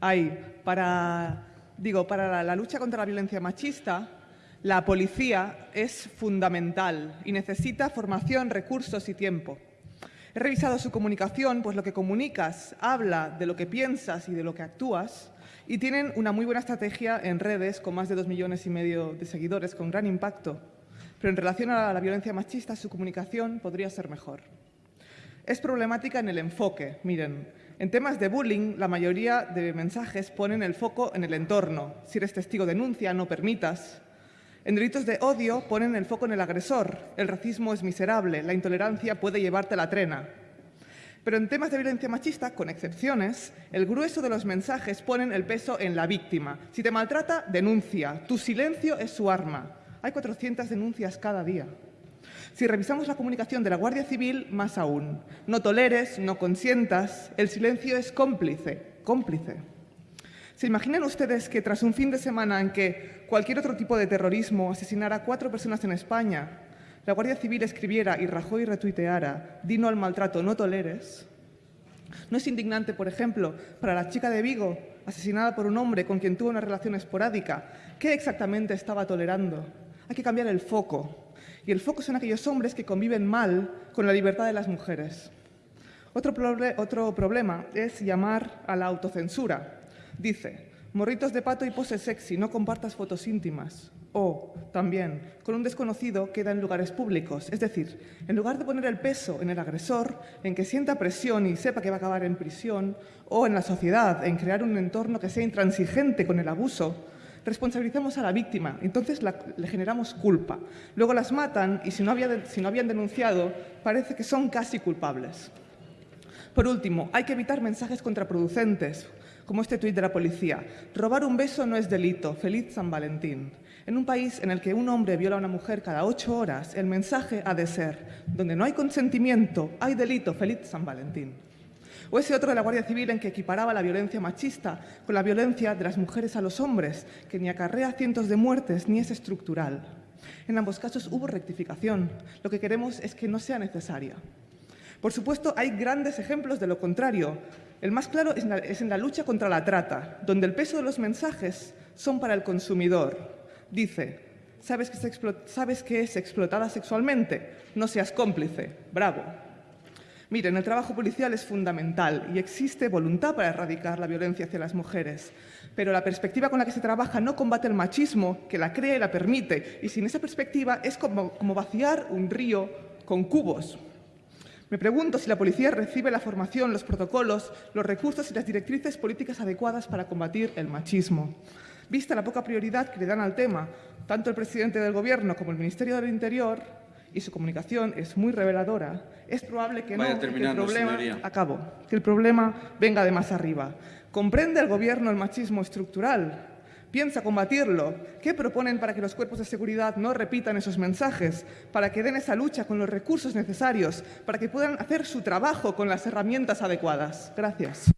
hay para, digo, para la, lucha contra la violencia machista, la policía es fundamental y necesita formación, recursos y tiempo. He revisado su comunicación, pues lo que comunicas habla de lo que piensas y de lo que actúas y tienen una muy buena estrategia en redes con más de dos millones y medio de seguidores con gran impacto. Pero en relación a la violencia machista, su comunicación podría ser mejor. Es problemática en el enfoque. Miren, en temas de bullying, la mayoría de mensajes ponen el foco en el entorno. Si eres testigo, denuncia, no permitas. En delitos de odio ponen el foco en el agresor. El racismo es miserable, la intolerancia puede llevarte a la trena. Pero en temas de violencia machista, con excepciones, el grueso de los mensajes ponen el peso en la víctima. Si te maltrata, denuncia. Tu silencio es su arma. Hay 400 denuncias cada día. Si revisamos la comunicación de la Guardia Civil, más aún. No toleres, no consientas, el silencio es cómplice, cómplice. ¿Se imaginan ustedes que tras un fin de semana en que cualquier otro tipo de terrorismo asesinara a cuatro personas en España, la Guardia Civil escribiera y Rajoy retuiteara «Dino al maltrato, no toleres»? ¿No es indignante, por ejemplo, para la chica de Vigo, asesinada por un hombre con quien tuvo una relación esporádica? ¿Qué exactamente estaba tolerando? Hay que cambiar el foco. Y el foco son aquellos hombres que conviven mal con la libertad de las mujeres. Otro, otro problema es llamar a la autocensura. Dice, morritos de pato y pose sexy, no compartas fotos íntimas. O, también, con un desconocido queda en lugares públicos. Es decir, en lugar de poner el peso en el agresor, en que sienta presión y sepa que va a acabar en prisión, o en la sociedad, en crear un entorno que sea intransigente con el abuso, responsabilizamos a la víctima, entonces le generamos culpa. Luego las matan y si no, si no habían denunciado, parece que son casi culpables. Por último, hay que evitar mensajes contraproducentes, como este tuit de la policía. Robar un beso no es delito. Feliz San Valentín. En un país en el que un hombre viola a una mujer cada ocho horas, el mensaje ha de ser, donde no hay consentimiento, hay delito. Feliz San Valentín. O ese otro de la Guardia Civil en que equiparaba la violencia machista con la violencia de las mujeres a los hombres, que ni acarrea cientos de muertes ni es estructural. En ambos casos hubo rectificación. Lo que queremos es que no sea necesaria. Por supuesto, hay grandes ejemplos de lo contrario. El más claro es en, la, lucha contra la trata, donde el peso de los mensajes son para el consumidor. Dice, ¿sabes que, ¿sabes que es explotada sexualmente? No seas cómplice. Bravo. Miren, el trabajo policial es fundamental y existe voluntad para erradicar la violencia hacia las mujeres, pero la perspectiva con la que se trabaja no combate el machismo, que la crea y la permite, y sin esa perspectiva es como, como vaciar un río con cubos. Me pregunto si la policía recibe la formación, los protocolos, los recursos y las directrices políticas adecuadas para combatir el machismo. Vista la poca prioridad que le dan al tema, tanto el presidente del Gobierno como el Ministerio del Interior, y su comunicación es muy reveladora, es probable que no, que el problema, acabo, que el problema venga de más arriba. ¿Comprende el Gobierno el machismo estructural? ¿Piensa combatirlo? ¿Qué proponen para que los cuerpos de seguridad no repitan esos mensajes? Para que den esa lucha con los recursos necesarios, para que puedan hacer su trabajo con las herramientas adecuadas. Gracias.